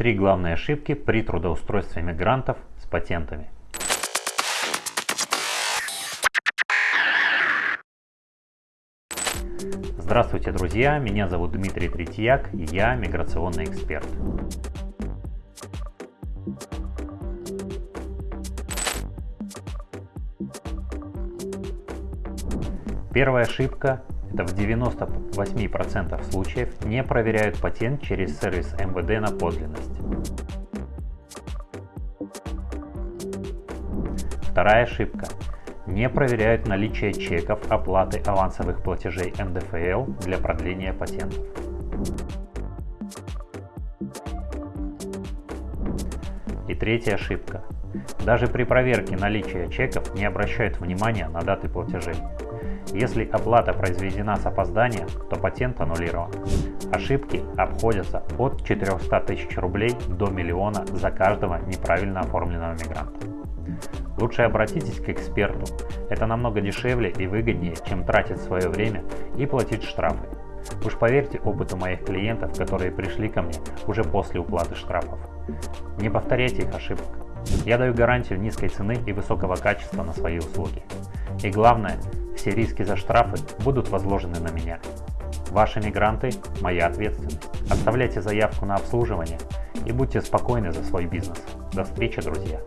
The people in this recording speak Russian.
Три главные ошибки при трудоустройстве мигрантов с патентами. Здравствуйте, друзья! Меня зовут Дмитрий Третьяк, и я миграционный эксперт. Первая ошибка – это в 98% случаев не проверяют патент через сервис МВД на подлинность. Вторая ошибка – не проверяют наличие чеков оплаты авансовых платежей НДФЛ для продления патентов. И третья ошибка. Даже при проверке наличия чеков не обращают внимания на даты платежей. Если оплата произведена с опозданием, то патент аннулирован. Ошибки обходятся от 400 тысяч рублей до миллиона за каждого неправильно оформленного мигранта. Лучше обратитесь к эксперту. Это намного дешевле и выгоднее, чем тратить свое время и платить штрафы. Уж поверьте опыту моих клиентов, которые пришли ко мне уже после уплаты штрафов. Не повторяйте их ошибок. Я даю гарантию низкой цены и высокого качества на свои услуги. И главное, все риски за штрафы будут возложены на меня. Ваши мигранты – моя ответственность. Оставляйте заявку на обслуживание и будьте спокойны за свой бизнес. До встречи, друзья!